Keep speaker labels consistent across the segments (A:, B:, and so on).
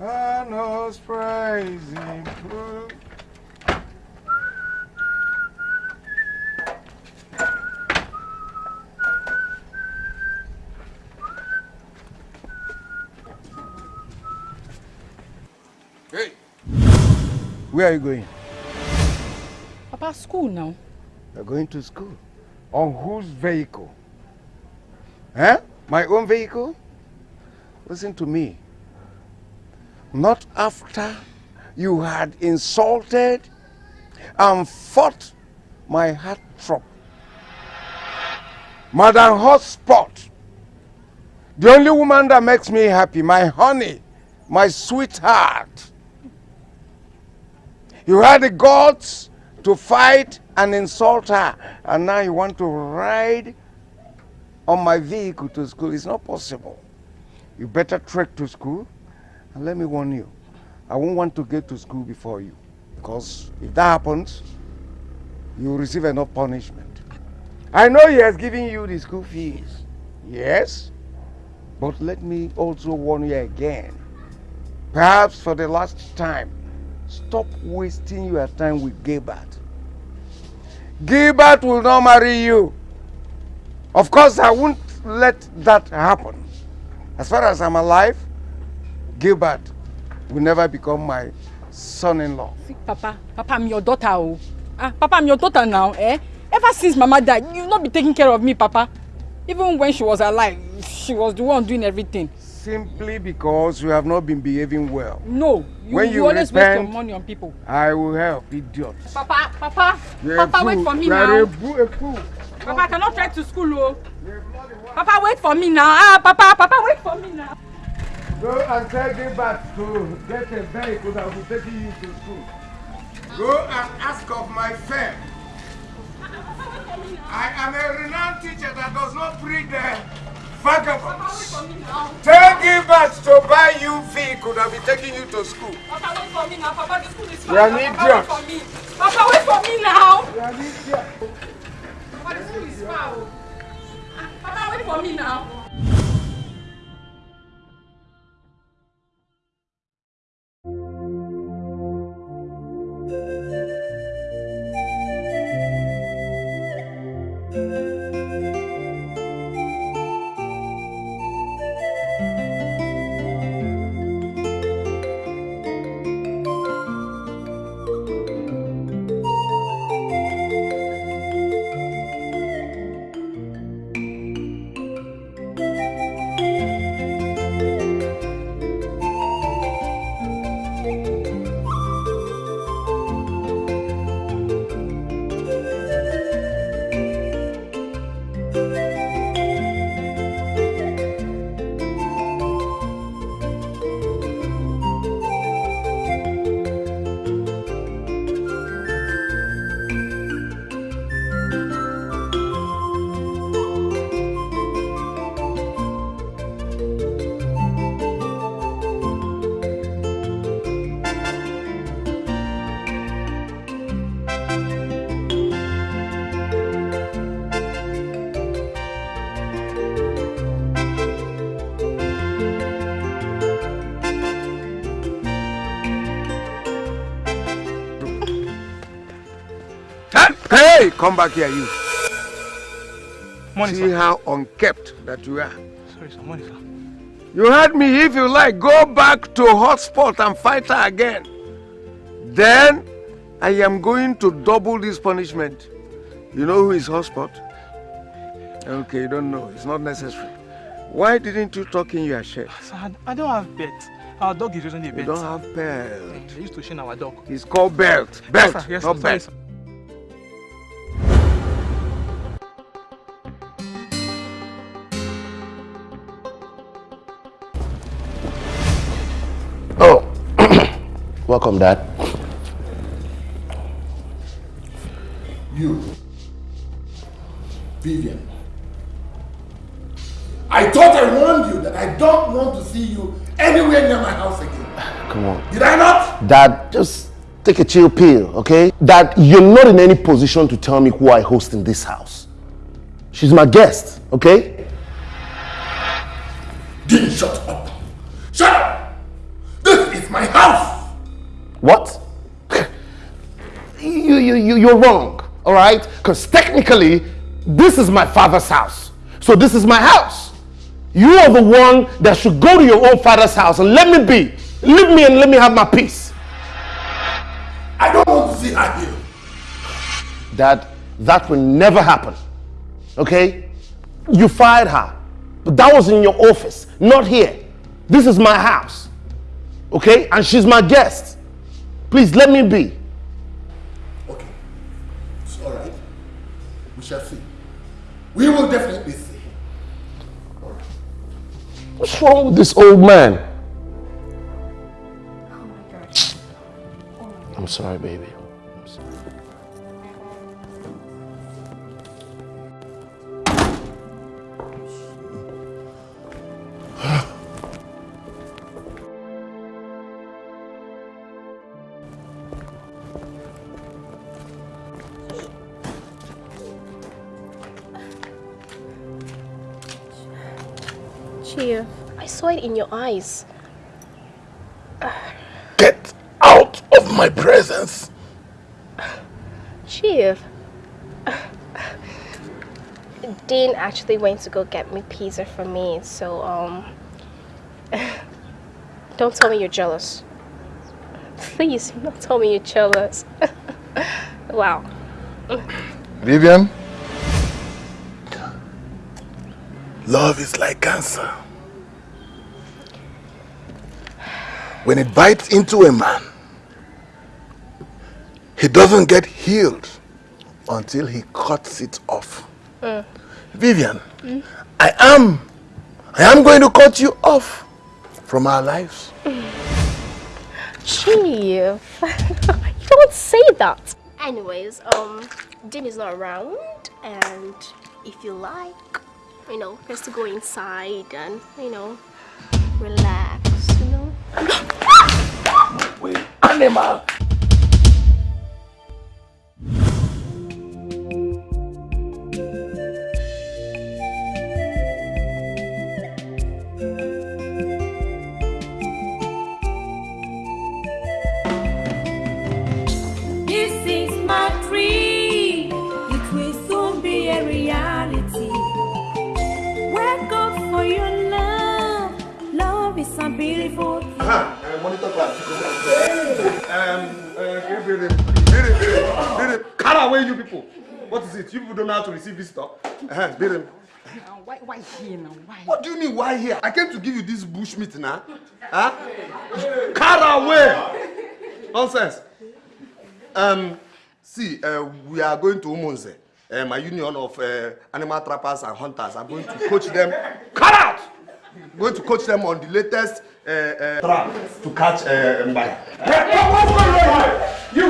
A: I knows praising. Hey, where are you going?
B: Papa, school now.
A: You're going to school. On whose vehicle? Eh? My own vehicle? Listen to me. Not after you had insulted and fought my heart heartthrob. Madam Hotspot. The only woman that makes me happy, my honey, my sweetheart. You had the guts to fight and insult her, and now you want to ride on my vehicle to school. It's not possible. You better trek to school, and let me warn you, I won't want to get to school before you, because if that happens, you will receive enough punishment. I know he has given you the school fees, yes, but let me also warn you again, perhaps for the last time, stop wasting your time with Gilbert. Gilbert will not marry you. Of course, I won't let that happen. As far as I'm alive, Gilbert will never become my son-in-law.
B: See, Papa, Papa, I'm your daughter. Oh. Ah, Papa, I'm your daughter now, eh? Ever since Mama died, you've not been taking care of me, Papa. Even when she was alive, she was the one doing everything.
A: Simply because you have not been behaving well.
B: No, you,
A: When
B: you,
A: you
B: always
A: repent,
B: waste your money on people.
A: I will help, idiot.
B: Papa, Papa,
A: You're
B: Papa, wait for me
A: You are
B: now.
A: a fool, a fool.
B: Papa, I cannot trek to school, oh. Papa, wait for me now. Ah, Papa, Papa, wait for me now.
A: Go and tell Gilbert to get a vehicle that will taking you to school. Go and ask of my firm. I am a renowned teacher that does not breed the vagabonds. Tell Gilbert to buy you vehicle that will be taking you to school.
B: Papa, wait for me now. Papa, the school is
A: You are an
B: Papa,
A: idiot.
B: wait for me. Papa, wait for me now.
A: You are an idiot.
B: Papa, the school is far. Ah, Papa, wait for me now.
A: Come back here, you.
C: Morning,
A: See
C: sir.
A: how unkept that you are.
C: Sorry, sir. Morning, sir.
A: You heard me. If you like, go back to hotspot and fight her again. Then I am going to double this punishment. You know who is hotspot? Okay, you don't know. It's not necessary. Why didn't you talk in your shirt?
C: Ah, sir, I, don't have pet. Our dog is using a
A: You
C: pet.
A: don't have belt.
C: They used to chain our dog.
A: It's called belt. Belt,
C: Yes, sir. Yes,
A: not
C: sir. Sorry, sir.
D: Welcome, Dad.
E: You, Vivian. I thought I warned you that I don't want to see you anywhere near my house again.
D: Come on.
E: Did I not?
D: Dad, just take a chill pill, okay? Dad, you're not in any position to tell me who I host in this house. She's my guest, okay?
E: Then shut up. Shut up! This
D: What? you, you, you, you're wrong, all right? Because technically, this is my father's house. So this is my house. You are the one that should go to your own father's house and let me be. Leave me and let me have my peace.
F: I don't want to see her here.
D: Dad, that will never happen. Okay? You fired her. But that was in your office, not here. This is my house. Okay? And she's my guest. Please let me be.
F: Okay. It's all right. We shall see. We will definitely see.
D: What's wrong with this old man?
G: Oh my god.
D: I'm sorry, baby.
G: In your eyes.
F: Get out of my presence.
G: Chief. Dean actually went to go get me pizza for me, so um don't tell me you're jealous. Please, don't tell me you're jealous. wow.
F: Vivian. Love is like cancer. When it bites into a man, he doesn't get healed until he cuts it off. Vivian, I am, I am going to cut you off from our lives.
G: Chief, you don't say that. Anyways, um, Dean is not around, and if you like, you know, just to go inside and you know, relax, you know.
F: Wait, animal.
H: This
F: Cut away, you people. What is it? You people don't know how to receive visitor. Uh-huh, Birim.
B: Why, why here now? Why?
F: What do you mean, why here? I came to give you this bush meat now. Huh? Cut away! Nonsense. Um, see, uh, we are going to Umunze. Uh, my union of uh, animal trappers and hunters. I'm going to coach them. Cut out! I'm going to coach them on the latest uh, uh, trap to catch uh, Mbaya.
A: Hey, what's going on here? You!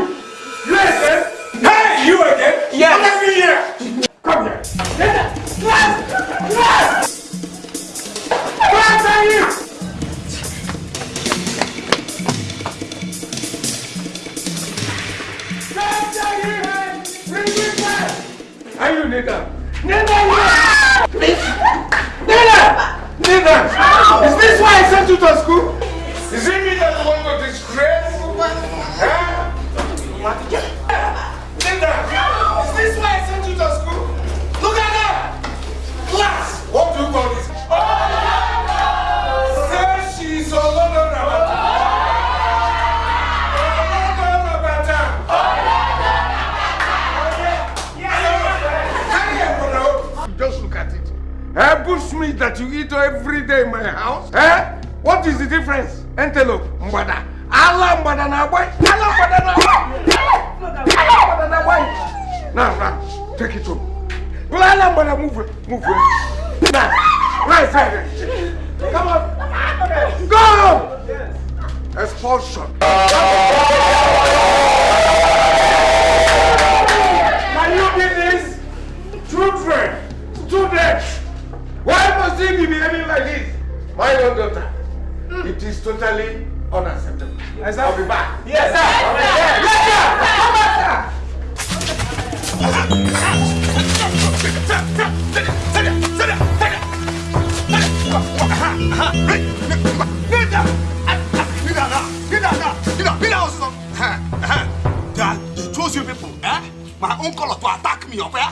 A: You again? Hey, you again? Yes. Come here! Come here. Where are you? Are you Nathan? Nathan! Please! Nathan! Nathan! Is this why I sent you to school? Is it me that you want to disgrace? Huh? That you eat every day in my house. Eh? What is the difference? Antelope, mbada. Ala mbada na boy. Ala mbada na boy. Ala mbada na boy. Now, now, take it home. Ala mbada move move. Now, right side. Come on. Go. Expulsion. be behaving like this? My own daughter. Mm. It is totally unacceptable. Yes, sir. I'll be back. Yes, sir. Yes, sir. Yes, sir.
F: Come back, sir. That they chose you people, eh? My own color to attack me, okay?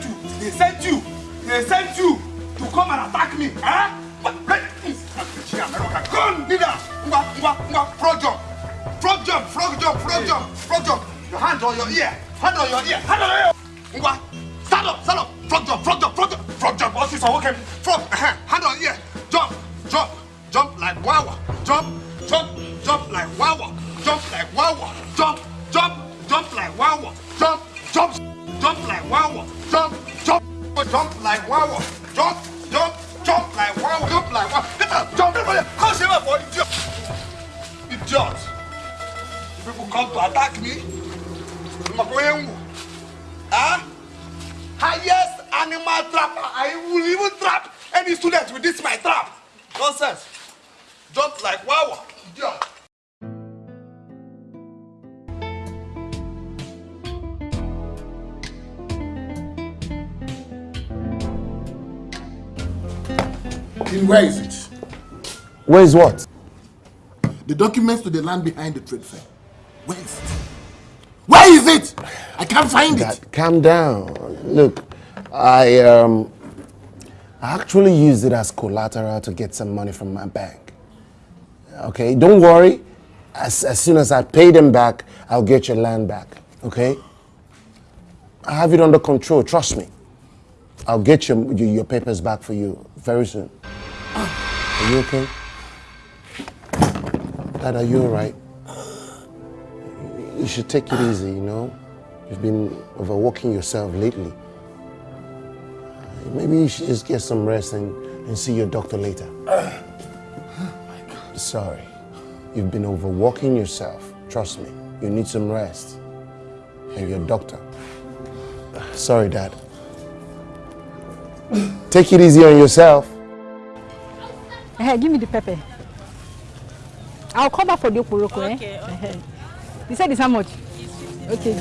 F: Sent you. They sent you. They sent you to come and attack me. Eh? On, leader. Ngwa, ngwa, ngwa, frog jump. Frog jump, frog jump, frog jump, frog jump. Your hand on your ear. Hand on your ear. Hand on your ear. Ngwa, stand up, stand up. Frog jump, frog jump, frog jump, frog jump. Officer, okay. Frog, uh-huh. hand on ear. Jump, jump, jump like wawa. Jump, jump, jump like wawa. Jump like wawa. Jump, jump, jump like wawa. Jump, like wawa. Jump, jump, jump like wawa. Jump like wawa. Get up, jump everybody. Come see my body, idiot. People come to attack me. Huh? Highest animal trapper. I will even trap any student with this my trap. Nonsense. Jump like wawa. Idiot.
E: Where is it?
D: Where is what?
E: The documents to the land behind the trade fair. Where is it? Where is it? I can't find
D: Dad,
E: it.
D: calm down. Look, I um, I actually used it as collateral to get some money from my bank. Okay, don't worry. As, as soon as I pay them back, I'll get your land back. Okay? I have it under control. Trust me. I'll get your, your, your papers back for you very soon. Are you okay? Dad, are you alright? You should take it easy, you know? You've been overworking yourself lately. Maybe you should just get some rest and, and see your doctor later. Sorry. You've been overworking yourself. Trust me. You need some rest. And your doctor. Sorry, Dad. Take it easy on yourself.
B: Hey, give me the pepper. I'll come back for the oporoko, eh?
G: Okay,
B: okay. You said it's how much? Okay.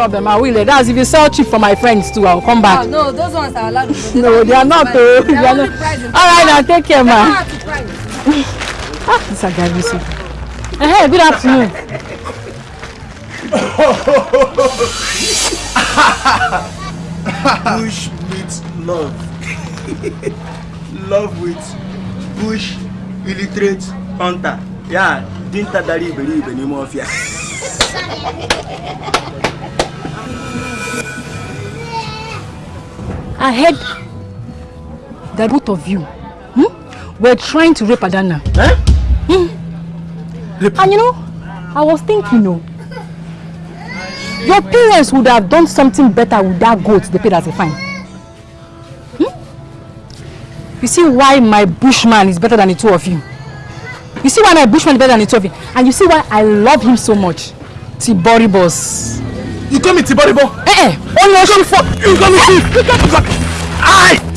B: Problem, I will. That's if you sell cheap for my friends too, I'll come back.
I: Oh, no, those ones are allowed.
B: No, they are not. Oh, they
I: They
B: are not. All right, now take care, ma. Ah, this a guy, you see. Hey, good afternoon.
J: bush meets love. love with bush illiterate hunter. Ya, dinta dari iberibe n'ime ọfịa.
B: I heard that both of you hmm, were trying to rape Adana.
J: Eh?
B: Hmm. And you know, I was thinking, no, your parents would have done something better with that goat they paid as a fine. Hmm? You see why my bushman is better than the two of you. You see why my bushman is better than the two of you. And you see why I love him so much. Tibori boss.
J: You call me Tiboribo?
B: Eh eh, only Oshun for
J: You call me thief? You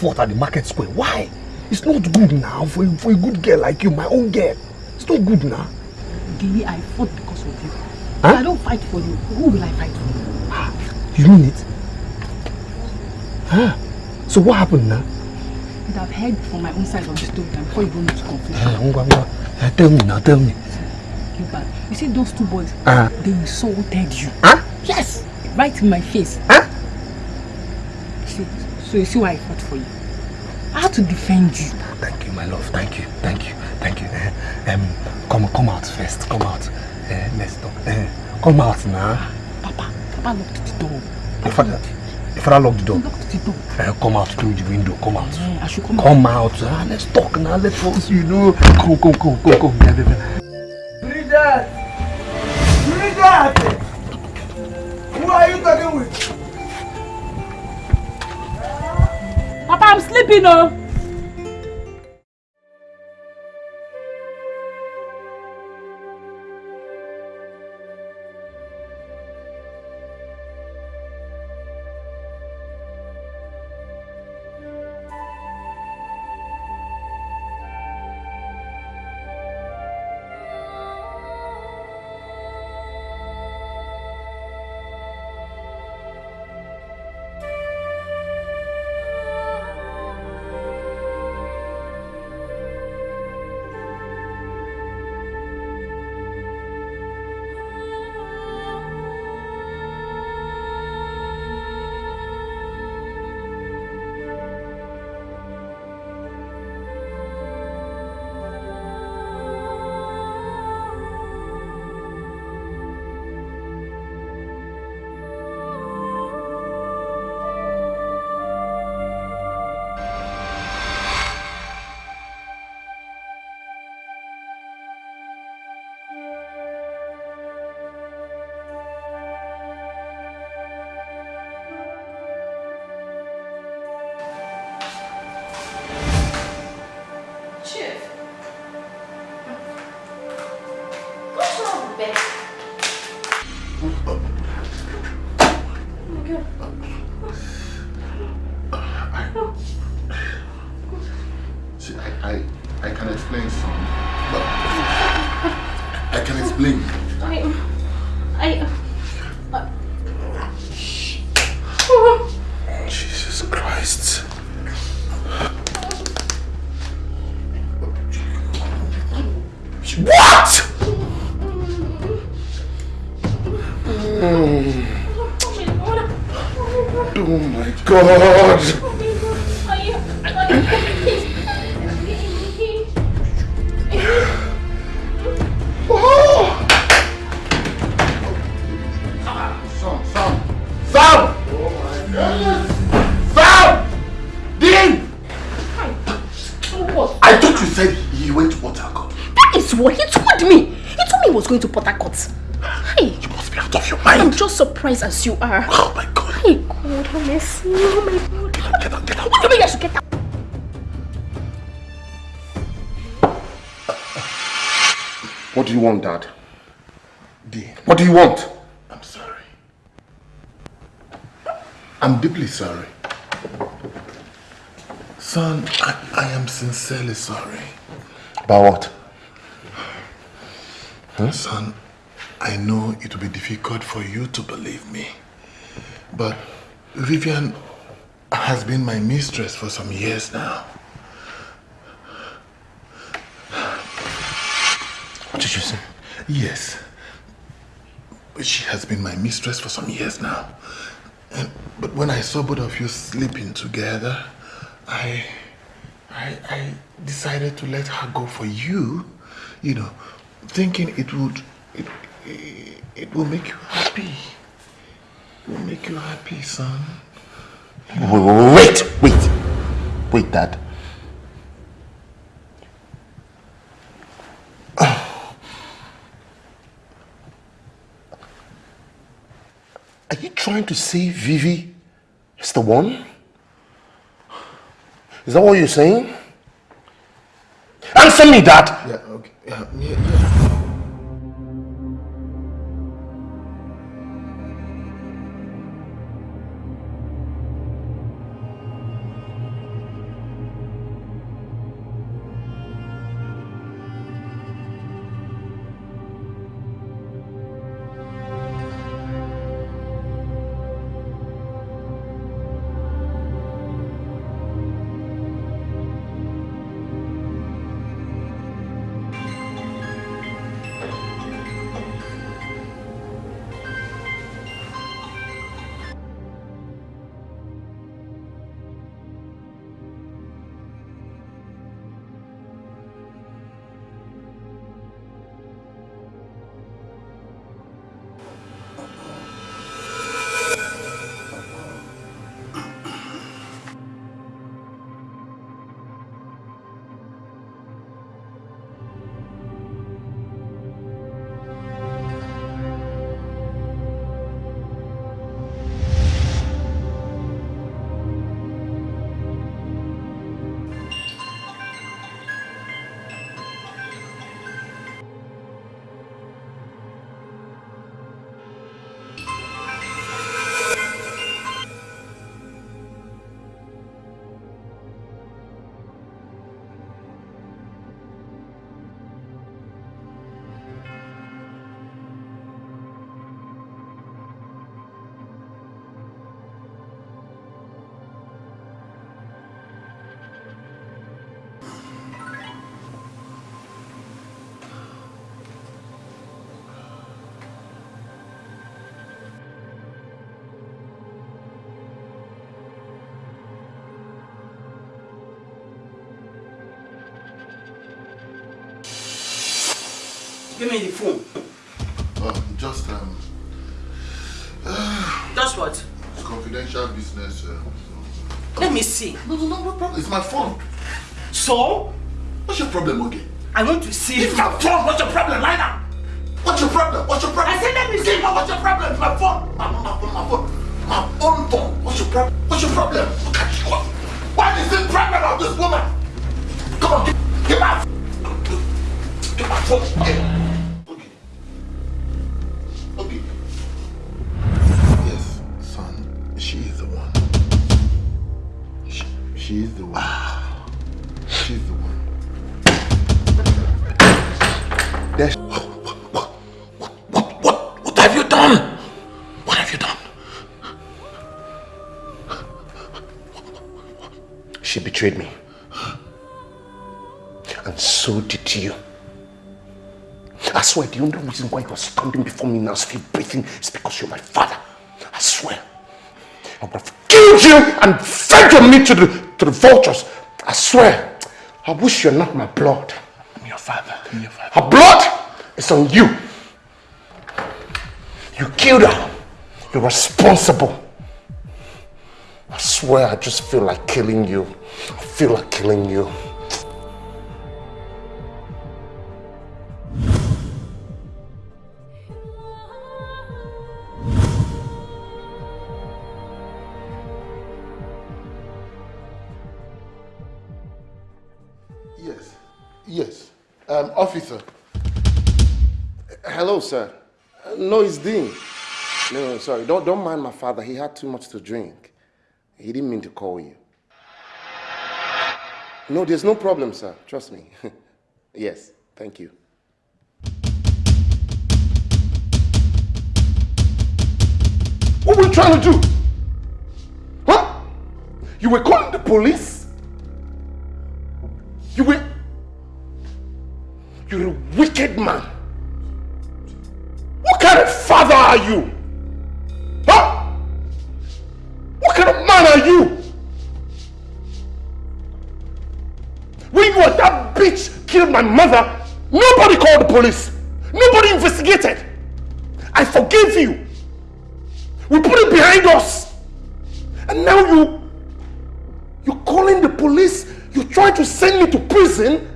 F: fought at the market square. Why? It's not good now for, for a good girl like you, my own girl. It's not good now.
B: Gilly, I fought because of you.
F: Huh?
B: I don't fight for you. Who will I fight for?
F: You mean it? Huh? So what happened now?
B: And I've heard from my own side of the story before you go into conclusion.
F: Eh. Eh, Tell me now, tell me.
B: Gilbert, you see those two boys,
F: Uh,
B: they insulted you.
F: Huh?
B: Yes! Right in my face.
F: Huh?
B: So you see why I fought for you. I had to defend you.
F: Thank you, my love. Thank you, thank you, thank you. Eh, um, come, come out first. Come out. Eh, let's talk. Eh, come out now.
B: Papa, Papa locked the door.
F: Your father, your father locked the door.
B: Locked the door.
F: Eh, come out through the window. Come out.
B: Yeah, I should come
F: Come out. Ah, let's talk now. Let's talk. You know. Come, come, come, come, come. Yeah, yeah, yeah.
K: Bridget! Bridget! Who are you talking with?
B: Papa, I'm sleeping, oh.
G: Surprised you are.
E: Oh my God.
G: Hey, God, honestly. Oh my God. Get out, get out, get out. What do you mean I should get out?
E: What do you want, Dad? Dean. What do you want? I'm sorry. I'm deeply sorry. Son, I, I am sincerely sorry.
D: About what?
E: Son, I know it will be difficult for you to believe me. But Vivian has been my mistress for some years now.
D: What did you say?
E: Yes. She has been my mistress for some years now. And, but when I saw both of you sleeping together, I, I, I decided to let her go for you, you know, thinking it would, it, it will make you happy. It will make you happy, son.
D: Wait, wait, wait, Dad. Are you trying to say Vivi is the one? Is that what you're saying? Answer me, Dad!
E: Yeah, okay. Yeah, yeah,
K: Give me the phone.
E: Oh, just um.
K: Just what?
E: It's confidential business. Uh,
K: Let me see.
E: no, no, no, no problem. It's my phone.
K: So?
E: What's your problem, okay?
K: I want to see.
E: It's my phone. What's your problem? Lie down. What's your problem? What's your problem?
K: I said let me see.
E: What's your problem? It's my phone. My, my, my, my phone. My own phone. What's your problem? What's your problem? Look at you. Why is it pregnant of this woman? Come on, give, give my Give my phone. Yeah. She is the one. She's the one. There's... What, what, what, what have you done? What have you done?
D: She betrayed me. And so did you. I swear the only reason why you are standing before me now still breathing is because you're my father. I swear. I would have killed you and fed your meat to the, to the vultures. I swear. I wish you're not my blood.
E: I'm your father. I'm your father.
D: Her blood is on you. You killed her. You're responsible. I swear I just feel like killing you. I feel like killing you.
E: Um, officer.
D: Hello, sir. No, it's Dean. No, no, sorry. Don't, don't mind my father. He had too much to drink. He didn't mean to call you. No, there's no problem, sir. Trust me. yes, thank you. What were you trying to do? Huh? You were calling the police? You were... You're a wicked man. What kind of father are you? Huh? What kind of man are you? When you were that bitch killed my mother, nobody called the police. Nobody investigated. I forgave you. We put it behind us. And now you, you're calling the police. You're trying to send me to prison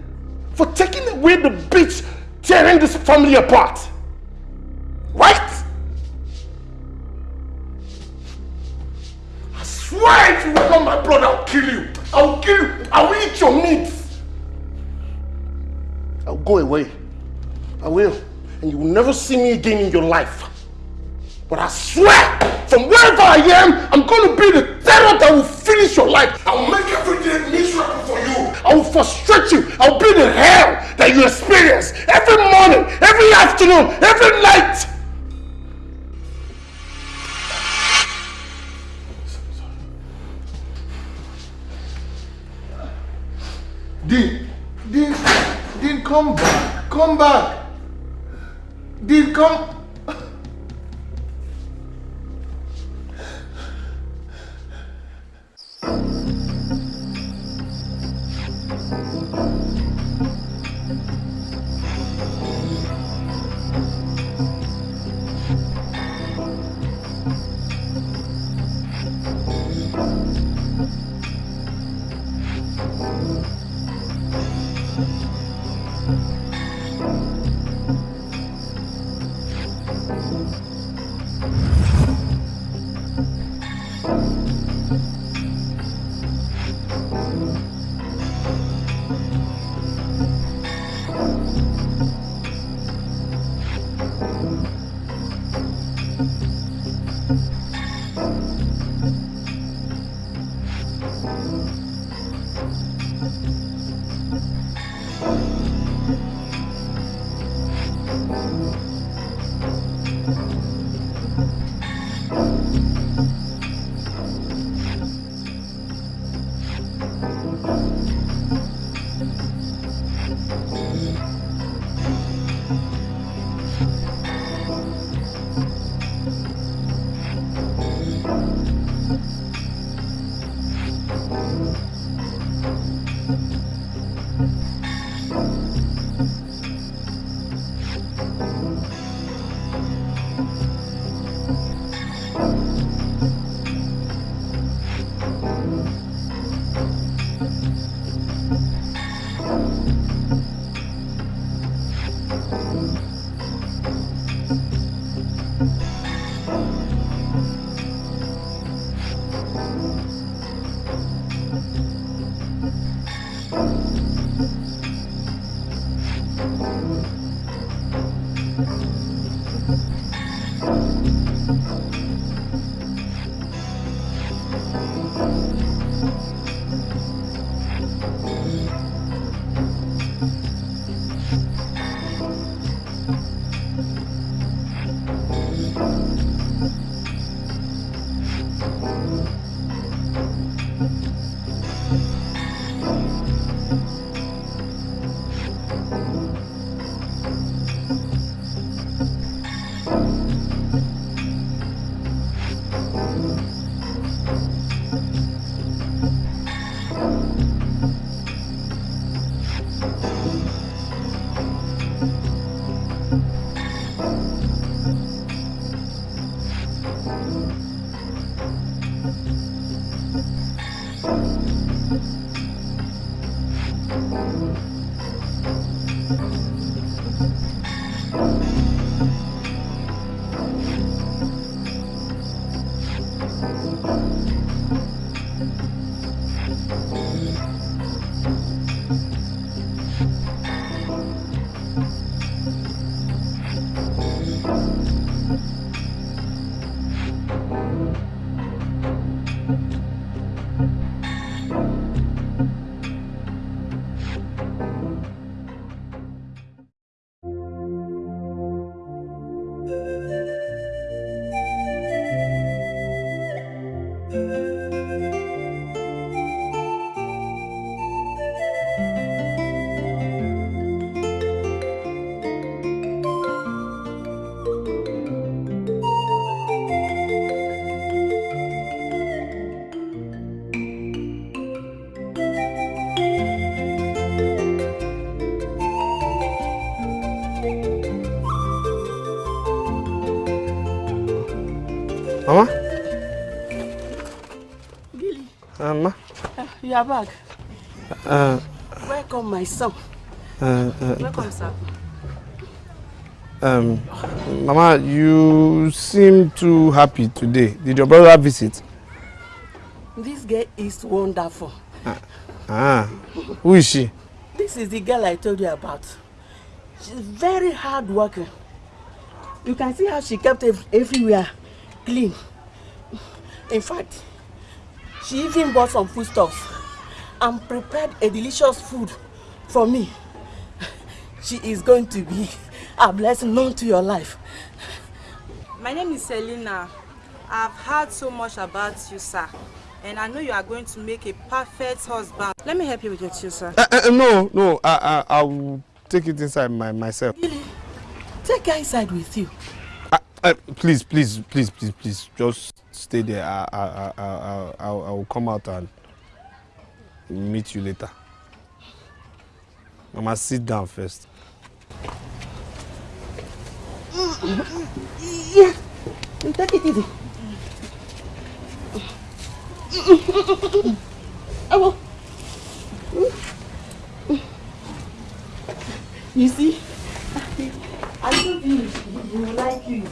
D: for taking away the bitch tearing this family apart. Right? I swear if you not my brother, I'll kill you. I'll kill you. I will eat your meat. I'll go away. I will. And you will never see me again in your life. But I swear, from wherever I am, I'm going to be the terror that will finish your life. I'll make every day miserable. I will frustrate you. I will be the hell that you experience every morning, every afternoon, every night.
E: Dean, Dean, Dean, come back, come back. Dean, come.
L: Are back.
F: Uh,
L: Welcome, my son.
F: uh, uh,
L: Welcome, sir.
F: um, Mama, you seem too happy today. Did your brother visit?
L: This girl is wonderful.
F: Ah, who is she?
L: This is the girl I told you about. She's very hard working. You can see how she kept ev everywhere clean. In fact, she even bought some foodstuffs and prepared a delicious food for me. She is going to be a blessing known to your life.
I: My name is Selina. I've heard so much about you, sir. And I know you are going to make a perfect husband. Let me help you with your tea, sir.
F: Uh, uh, no, no, I, I, I will take it inside my, myself.
L: Take her inside with you.
F: Uh, uh, please, please, please, please, please, just stay there. I, I, I, I, I, I will come out and meet you later. Mama, sit down first.
L: Yeah, take it easy. I will. You see, I told you will like you.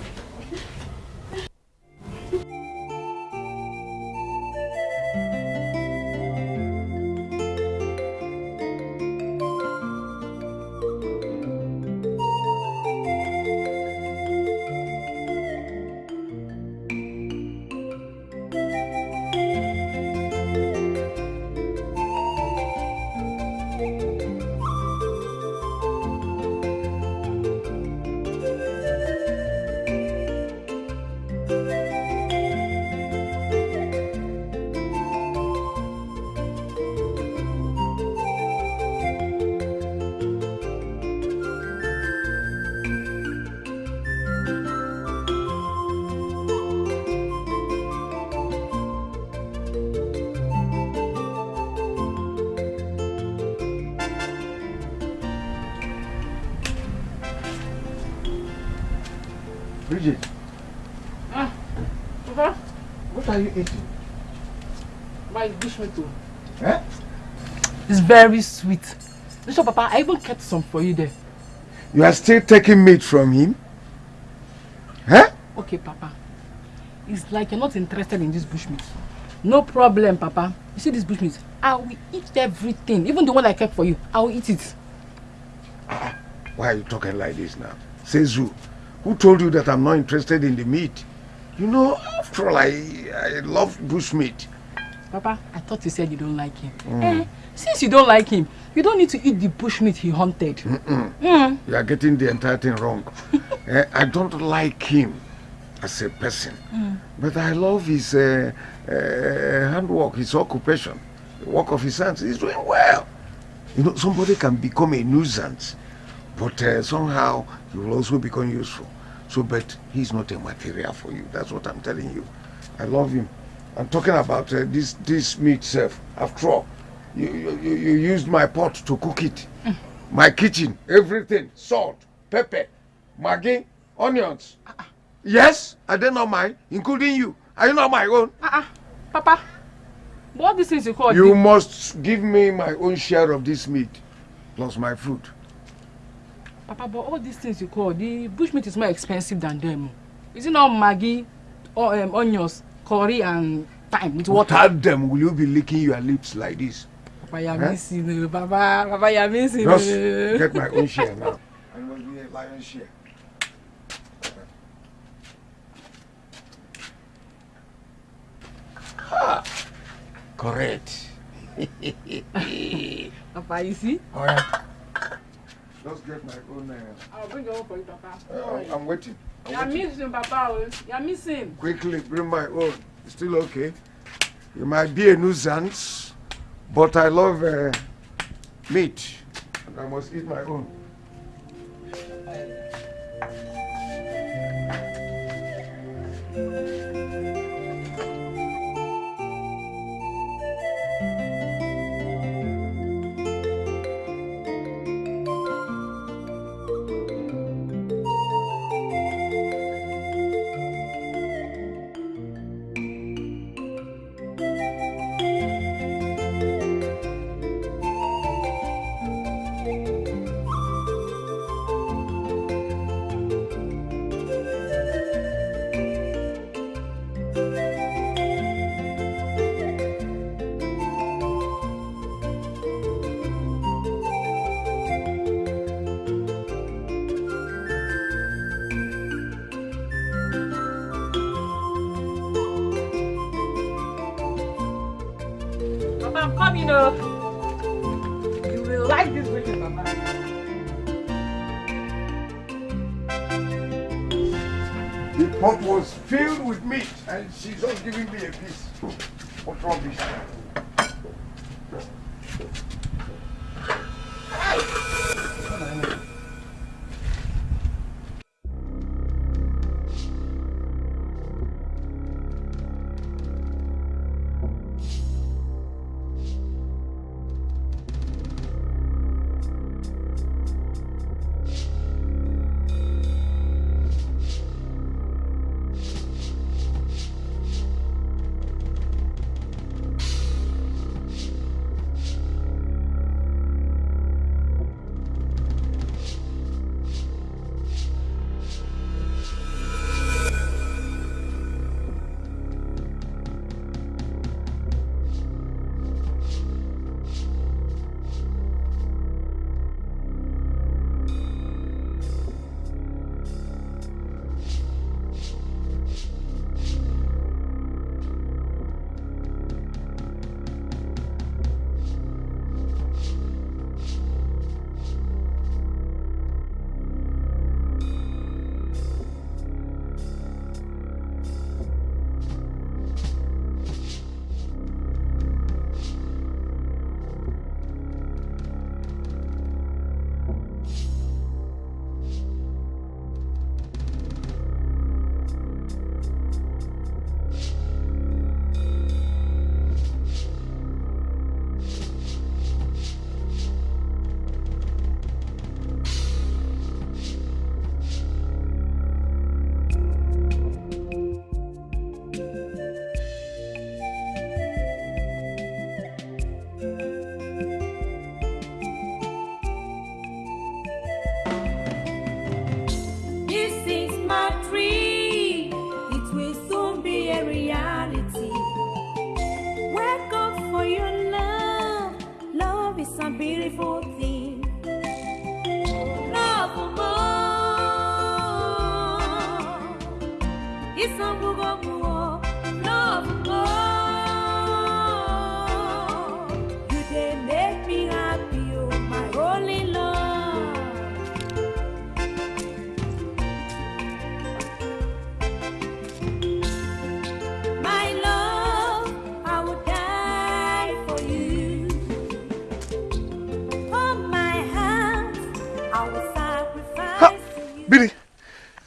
A: Are you eating?
B: my bushmeat too.
A: Eh?
B: It's very sweet. Listen, Papa, I even kept some for you there.
A: You are still taking meat from him? Huh?
B: Okay, Papa. It's like you're not interested in this bushmeat. No problem, Papa. You see this bushmeat? I will eat everything. Even the one I kept for you. I will eat it.
A: Why are you talking like this now? Sezu, who told you that I'm not interested in the meat? You know, after all, I, I love bushmeat.
B: Papa, I thought you said you don't like him.
A: Mm.
B: Eh, since you don't like him, you don't need to eat the bushmeat he hunted.
A: Mm-mm.
B: Mm.
A: You are getting the entire thing wrong. Eh, I don't like him as a person,
B: Mm.
A: but I love his uh, uh, handwork, his occupation, the work of his hands. He's doing well. You know, somebody can become a nuisance, but uh, somehow he will also become useful. So, but he's not a material for you. That's what I'm telling you. I love him. I'm talking about uh, this this meat self. After all, you, you you used my pot to cook it, my kitchen, everything, salt, pepper, maggi, onions. Yes, I did not mine, including you. Are you not my own?
B: Uh-uh. Papa, what these things you call
A: You must give me my own share of this meat, plus my food.
B: Papa, but all these things you call, the bushmeat is more expensive than them. Is it not Maggi, or, um, onions, curry, and thyme with water?
A: Without them, will you be licking your lips like this?
B: Papa, you're
A: Huh?
B: missing, uh, Papa. Papa, missing.
A: Just get my own share now. I must be a lion's share. Ha! Correct.
B: Papa, you see?
A: All right. Just get my own. Uh,
B: I'll bring your own for you, Papa.
A: uh, I'm waiting. I'm
B: You're
A: waiting.
B: missing, Papa. oh. You're missing.
A: Quickly bring my own. It's still okay. You might be a nuisance, but I love uh, meat, and I must eat my own.
B: Papa,
A: was filled with meat, and she's just giving me a piece. What rubbish.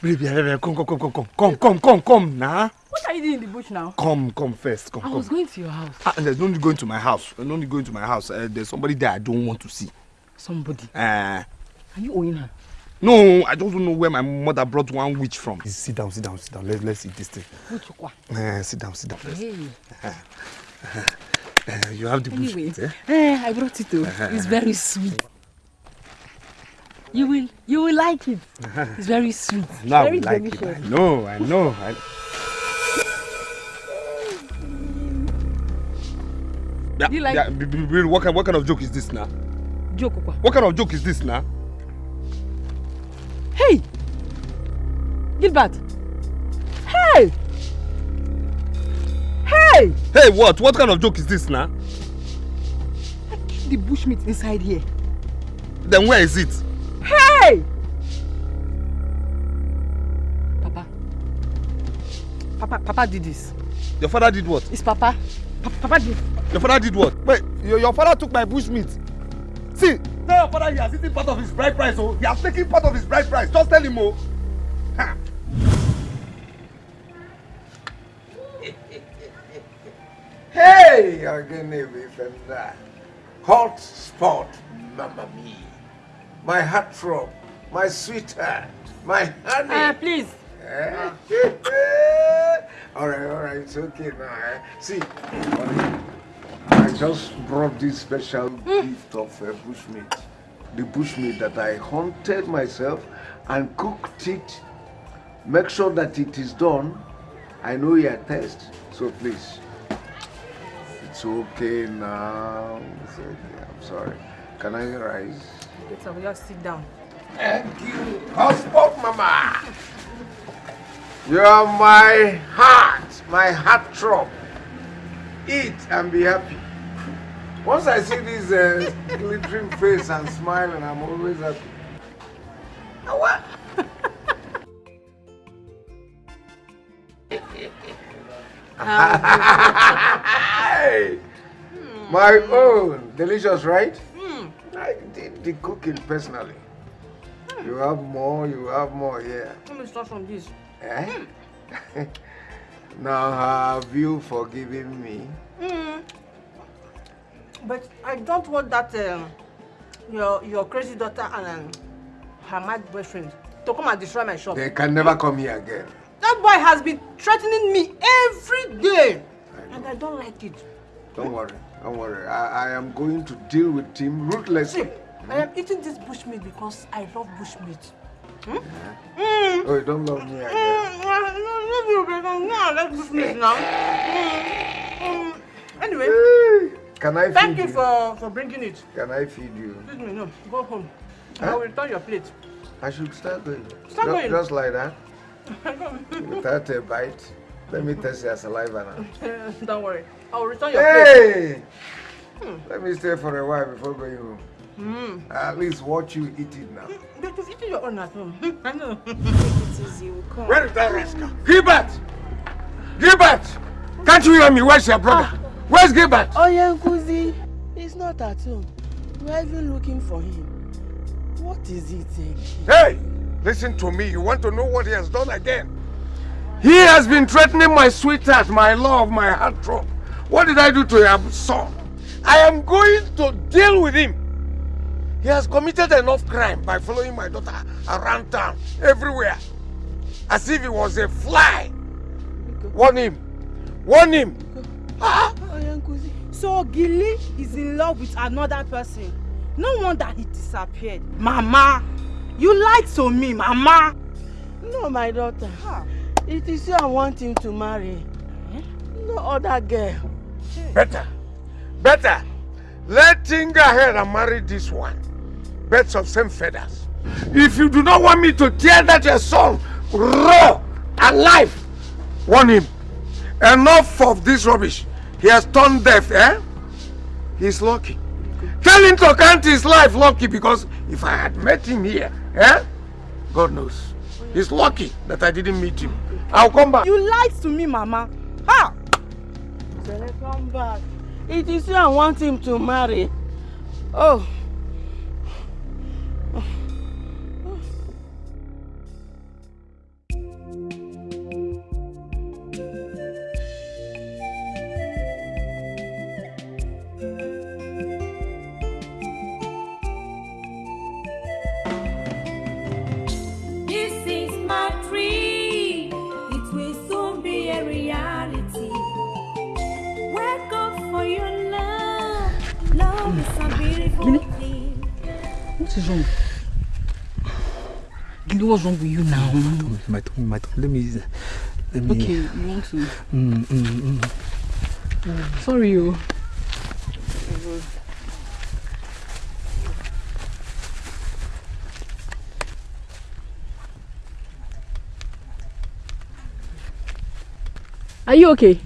F: Baby, come, come, come, come, come, come, come, come, come, nah.
B: What are you doing in the bush now?
F: Come, come first, come,
B: I
F: come.
B: was going to your house.
F: Ah, there's no need going to my house. There's no need going to my house. Uh, there's somebody there I don't want to see.
B: Somebody?
F: Uh,
B: Are you owing her?
F: no, I just don't know where my mother brought one witch from. Sit down, sit down, sit down. Let, let's eat this thing. Uh, sit down, sit down.
B: Hey.
F: Uh, you have the bush
B: Anyway,
F: eh?
B: eh, I brought it too.
F: Uh-huh.
B: It's very sweet. You will, you will like it. It's very sweet.
F: No, I
B: very
F: like it. I know, I know. I... Yeah,
B: You like-
F: yeah, what, kind, what kind of joke is this now?
B: Joke, Okwa.
F: What kind of joke is this now?
B: Hey! Gilbert! Hey! Hey!
F: Hey, what? What kind of joke is this now?
B: I Keep the bushmeat inside here.
F: Then where is it?
B: Hey! Papa. Papa, Papa did this.
F: Your father did what?
B: It's Papa. Pa- Papa did.
F: Your father did what? Wait, your, your father took my bush meat. See, tell your father he has eaten part of his bride price, oh. He has taken part of his bride price. Just tell him, oh. Ha.
A: Hey, Ogene Bifenda. Hot spot, mamma mia. My heart throb, my sweetheart, my honey.
B: Uh, please.
A: Eh? all right, all right, it's okay now. Eh? See, honey, I just brought this special gift of uh, bushmeat. The bushmeat that I hunted myself and cooked it. Make sure that it is done. I know your taste, so please. It's okay now. It's okay. I'm sorry. Can I rise?
B: Get up, just sit down.
A: Thank you, husband, mama. You are my heart, my heart throb. Eat and be happy. Once I see this uh, glittering face and smiling, I'm always happy. What? My own. Delicious, right? I did the cooking personally. You have more, you have more here.
B: Let me start from this.
A: Eh? now have you forgiven me?
I: Mm. But I don't want that um, your your crazy daughter and um, her mad boyfriend to come and destroy my shop.
A: They can never come here again.
I: That boy has been threatening me every day, and I don't like it.
A: Don't worry, don't worry. I, I am going to deal with him ruthlessly.
I: I am eating this bushmeat because I love bushmeat. Hmm?
A: Oh, you don't love me again.
I: Mm, no, no, no, no, no, I like bushmeat now. Mm, mm. Anyway,
A: Can I
I: thank
A: feed
I: you
A: you?
I: for, for bringing it.
A: Can I feed you?
I: Excuse me, no, go home. I
A: Huh?
I: will return your plate.
A: I should start going.
I: Start
A: Ju-
I: going.
A: Just like that, without a bite. Let me test your saliva now.
I: Don't worry. I will return your plate.
A: Hey! Let me stay for a while before going home.
I: Mm.
A: At least watch you eat it now. Hmm.
I: But you've eaten your own at home. I know. it is you. Come.
A: Where is that rascal? Gilbert! Gilbert! Can't you hear me? Where's your brother? Ah. Where's Gilbert?
I: Oh, yeah, Nkuzi. He's not at home. We're even looking for him. What is it again?
A: Hey! Listen to me. You want to know what he has done again? He has been threatening my sweetheart, my love, my heartthrob. What did I do to your son? I am going to deal with him. He has committed enough crime by following my daughter around town, everywhere, as if he was a fly. Warn him. Warn him.
I: Oh, yeah, Nkuzi. So Gilly is in love with another person. No wonder he disappeared. Mama, you lied to me, Mama. No, my daughter. It is you I want him to marry. No other girl.
A: Better. Better. Let him go ahead and marry this one. Birds of same feathers. If you do not want me to tear that your son raw, alive, warn him. Enough of this rubbish. He has turned deaf, eh? He's lucky. Tell him to count his life lucky because if I had met him here, eh? God knows. He's lucky that I didn't meet him. I'll come back.
I: You lied to me, Mama. Ha! Come back. It is you I want him to marry. Oh.
B: What's wrong with you now?
F: My tongue, my tongue. Let me. Let me.
B: Okay, you want to?
F: Mm, mm, mm.
B: Sorry, you. Are you okay?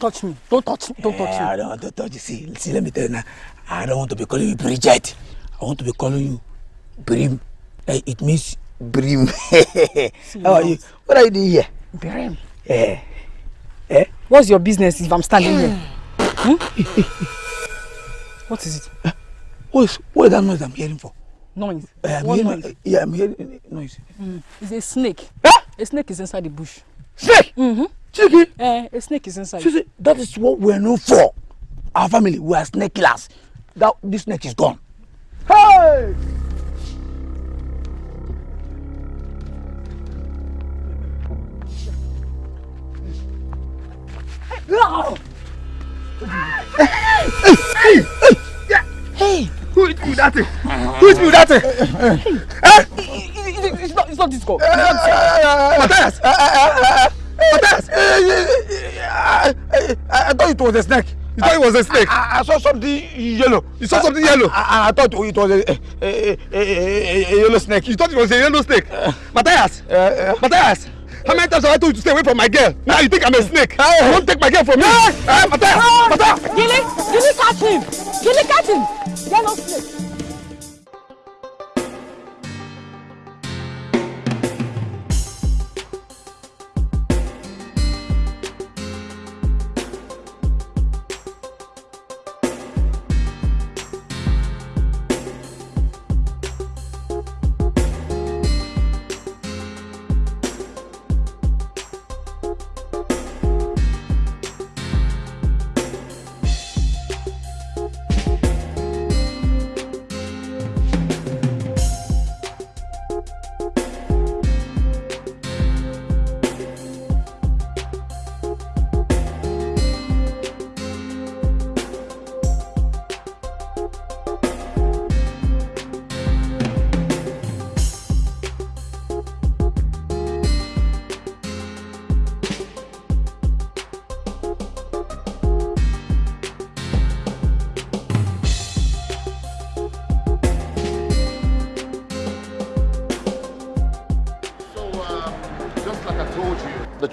B: Don't touch me. Don't touch me. Don't touch
J: I
B: me.
J: don't want to touch you. See, see, let me tell you now. I don't want to be calling you Bridget. I want to be calling you Brim. Eh, it means Brim. How are you? What are you doing here?
B: Brim.
J: Eh. Eh?
B: What's your business if I'm standing here? Hmm? What is it?
J: What's what is that noise I'm hearing for?
B: Noise.
J: Eh, I'm
B: What
J: hearing,
B: noise?
J: Yeah, I'm hearing noise.
B: Mm. It's a snake. A snake is inside the bush.
J: Snake?
B: Mm-hmm.
J: Chicken?
B: Eh, a snake is inside.
J: See, see, that is what we're known for. Our family, we are snake killers. That this snake is gone. Hey! No! Hey! Hey! Hey! Hey! Who hit me with that thing? Who hit that thing? Eh?
B: It's not, it's not this call.
J: Matthias! Matthias! I, I thought it was a snake. You thought it was a snake? I, I saw something yellow. You saw something yellow? I, I thought it was a, a, a, a, yellow snake. You thought it was a yellow snake? Matthias! Matthias! How many times have I told you to stay away from my girl? Now you think I'm a snake? You won't take my girl from me? Eh, Matthias! Matthias!
B: Gilly, Gilly, catch him. Gilly, catch him. No snake.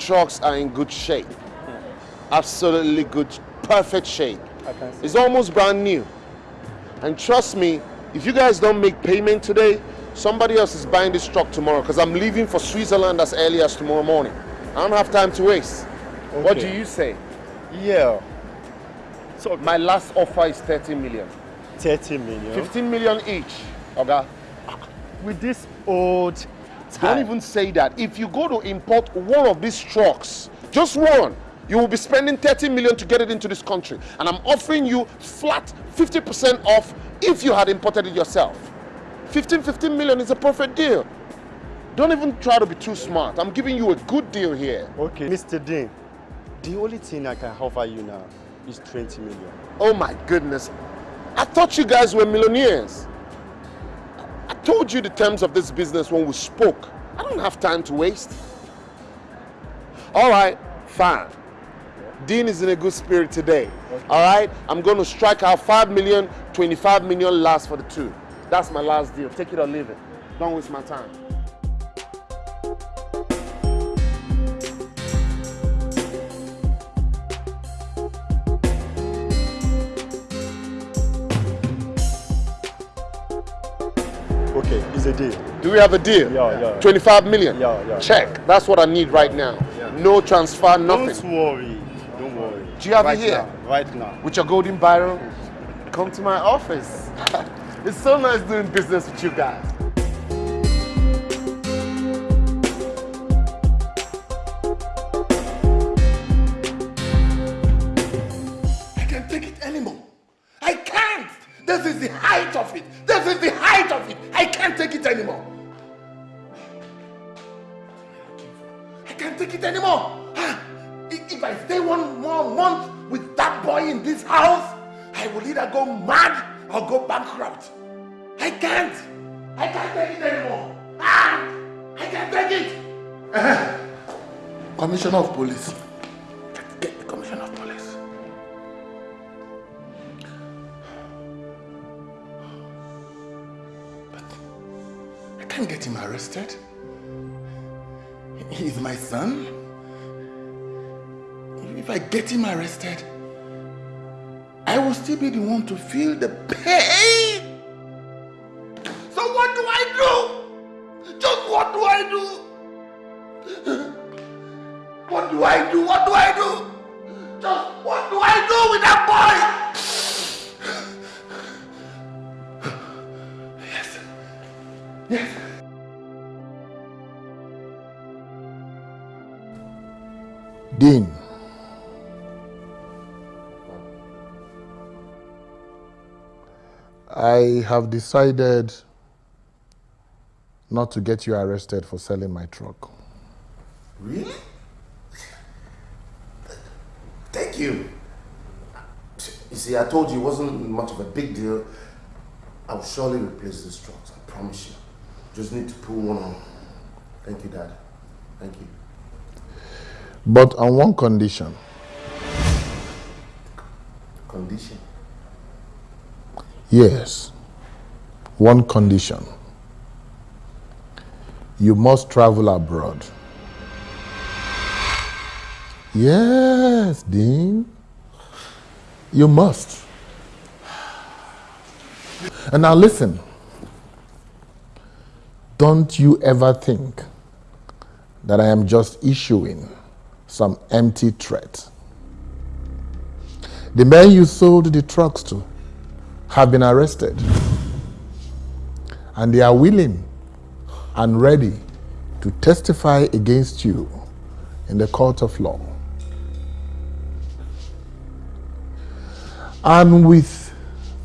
M: Trucks are in good shape. Absolutely good, perfect shape. It's almost brand new. And trust me, if you guys don't make payment today, somebody else is buying this truck tomorrow because I'm leaving for Switzerland as early as tomorrow morning. I don't have time to waste. What do you say?
N: Yeah.
M: So my last offer is 30 million.
N: 30 million.
M: 15 million each. Okay?
N: With this old
M: Don't even say that. If you go to import one of these trucks, just one, you will be spending 30 million to get it into this country. And I'm offering you flat 50% off if you had imported it yourself. 15, 15 million is a perfect deal. Don't even try to be too smart. I'm giving you a good deal here.
N: Okay. Mr. Dean, the only thing I can offer you now is 20 million.
M: Oh my goodness. I thought you guys were millionaires. I told you the terms of this business when we spoke. I don't have time to waste. All right, fine. Dean is in a good spirit today. All right, I'm going to strike out 5 million, 25 million last for the two. That's my last deal. Take it or leave it. Don't waste my time.
N: Okay, it's a deal.
M: Do we have a deal?
N: Yeah, yeah.
M: 25 million?
N: Yeah, yeah.
M: Check. That's what I need right now. Yeah. No transfer, nothing.
N: Don't worry. Don't worry.
M: Do you have
N: right
M: it here?
N: Now, right now.
M: With your golden barrel? Come to my office. it's so nice doing business with you guys.
D: I can't take it anymore. I can't. This is the height of it. This is the height of it. I can't take it anymore. I can't take it anymore. Ah, If I stay one more month with that boy in this house, I will either go mad or go bankrupt. I can't. I can't take it anymore. Ah, I can't take it. Eh, Commissioner of Police. Can't get him arrested. He's my son. If I get him arrested, I will still be the one to feel the pain.
E: Have decided not to get you arrested for selling my truck.
D: Really? Thank you. You see, I told you it wasn't much of a big deal. I'll surely replace this truck. I promise you. Just need to pull one on. Thank you, Dad. Thank you.
E: But on one condition.
D: Condition.
E: Yes. One condition. You must travel abroad. Yes, Dean. You must. And now listen. Don't you ever think that I am just issuing some empty threat. The men you sold the trucks to have been arrested. And they are willing and ready to testify against you in the court of law. And with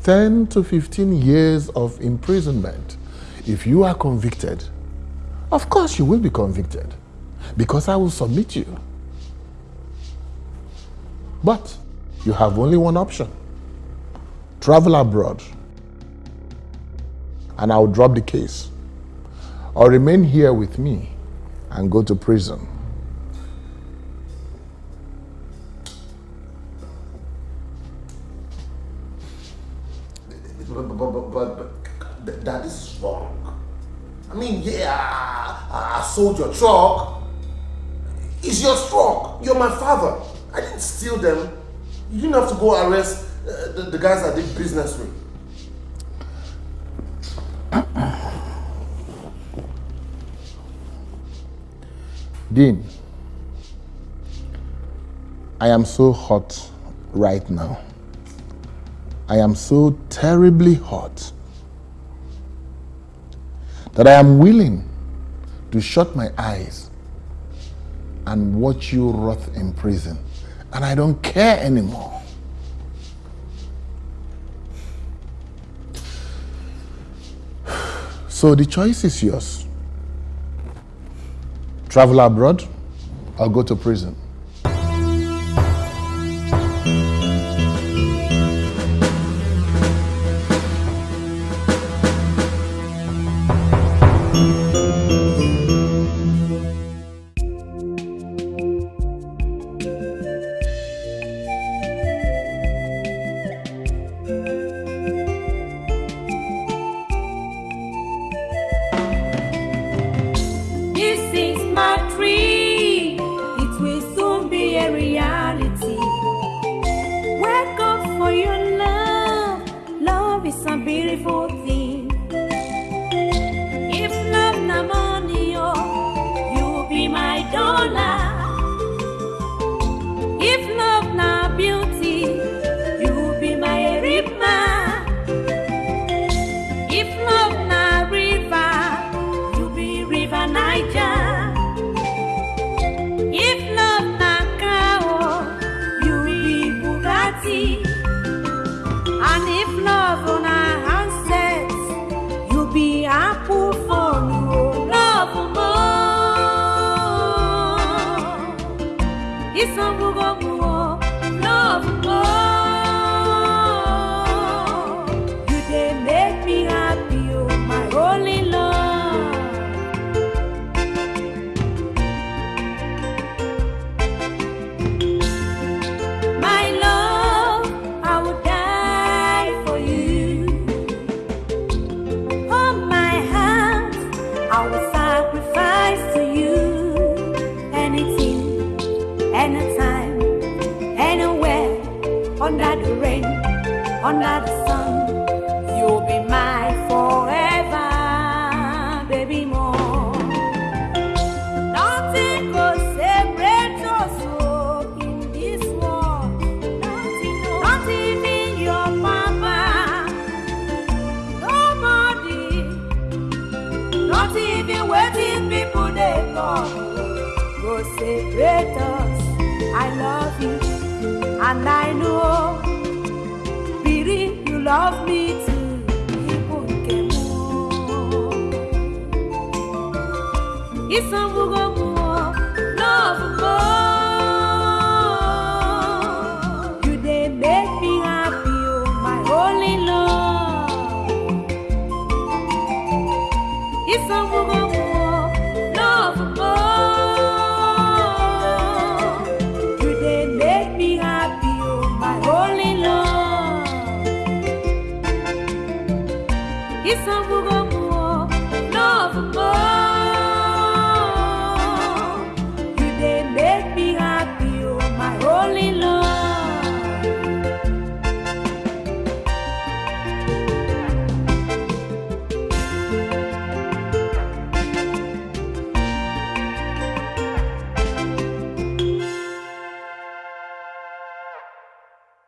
E: 10 to 15 years of imprisonment, if you are convicted, of course you will be convicted because I will submit you. But you have only one option travel abroad, and I will drop the case, or remain here with me and go to prison.
D: But, but, but, but, but th- Dad, wrong. I mean, yeah, I, I sold your truck. It's your truck. You're my father. I didn't steal them. You didn't have to go arrest uh, the, the guys I did business with. Uh-uh.
E: Dean, I am so hot right now. I am so terribly hot that I am willing to shut my eyes and watch you rot in prison. And I don't care anymore. So the choice is yours. Travel abroad or go to prison.